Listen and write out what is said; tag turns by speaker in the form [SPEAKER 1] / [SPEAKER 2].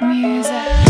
[SPEAKER 1] music.